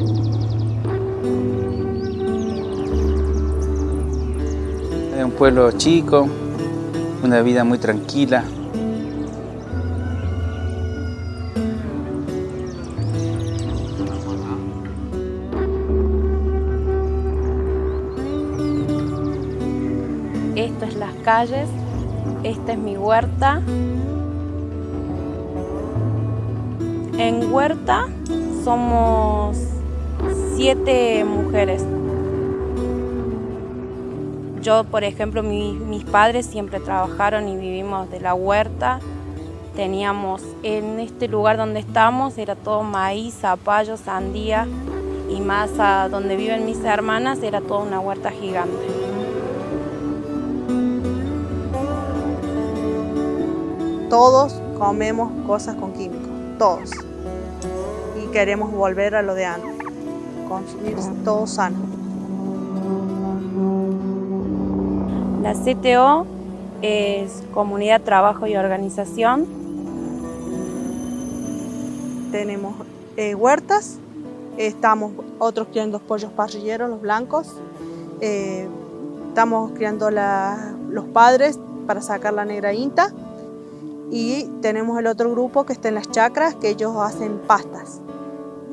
Es un pueblo chico, una vida muy tranquila. Esto es las calles, esta es mi huerta. En huerta somos siete mujeres. Yo, por ejemplo, mis padres siempre trabajaron y vivimos de la huerta. Teníamos en este lugar donde estamos, era todo maíz, zapallo, sandía y más donde viven mis hermanas era toda una huerta gigante. Todos comemos cosas con químicos, todos. Y queremos volver a lo de antes, consumir todo sano. La CTO es Comunidad, Trabajo y Organización. Tenemos eh, huertas, estamos otros criando pollos parrilleros, los blancos. Eh, estamos criando los padres para sacar la negra inta. Y tenemos el otro grupo que está en las chacras, que ellos hacen pastas.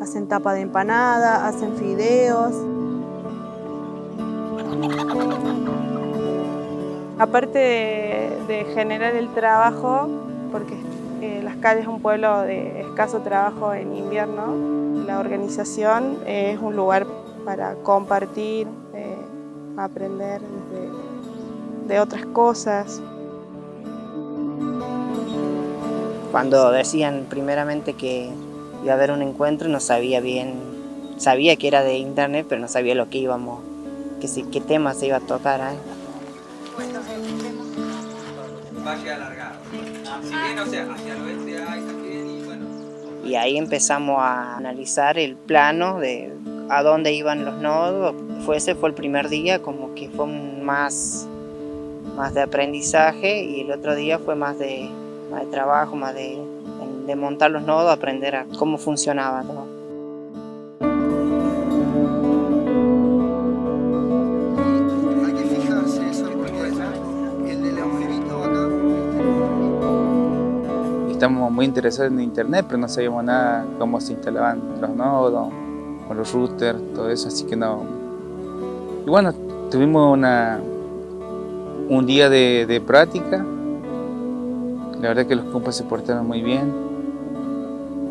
Hacen tapa de empanada, hacen fideos. Aparte de, generar el trabajo, porque eh, Las Calles es un pueblo de escaso trabajo en invierno, la organización es un lugar para compartir, eh, aprender de otras cosas. Cuando decían primeramente que iba a haber un encuentro, no sabía bien, sabía que era de internet, pero no sabía lo que íbamos, que qué tema se iba a tocar ahí. y ahí empezamos a analizar el plano de a dónde iban los nodos. Fue, ese fue el primer día, como que fue más, más de aprendizaje y el otro día fue más de de trabajo, más de, de montar los nodos, aprender a cómo funcionaba todo. Estamos muy interesados en internet, pero no sabíamos nada cómo se instalaban los nodos, con los routers, todo eso, así que no. Y bueno, tuvimos una, un día de, de práctica la verdad que los compas se portaron muy bien,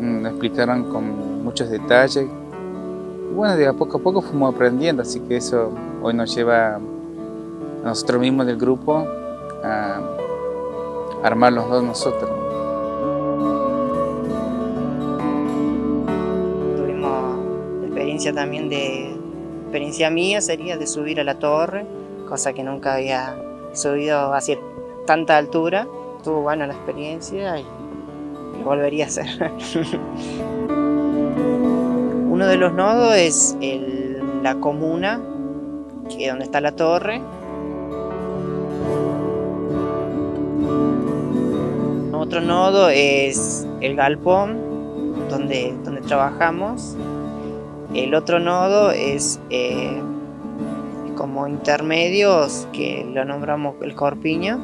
me mm, explicaron con muchos detalles. Y bueno, de a poco a poco fuimos aprendiendo, así que eso hoy nos lleva a nosotros mismos del grupo a armar los dos nosotros. Tuvimos experiencia también de, experiencia mía sería de subir a la torre, cosa que nunca había subido hacia tanta altura estuvo buena la experiencia y volvería a hacer. Uno de los nodos es la comuna, que donde está la torre. Otro nodo es el galpón, donde, donde trabajamos. El otro nodo es eh, como intermedios, que lo nombramos el corpiño,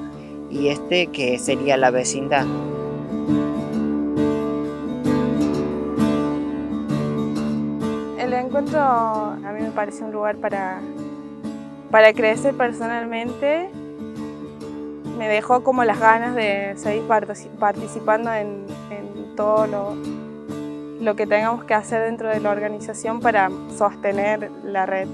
y este que sería la vecindad. El encuentro a mí me parece un lugar para, para crecer personalmente. Me dejó como las ganas de seguir participando en, todo lo, lo que tengamos que hacer dentro de la organización para sostener la red.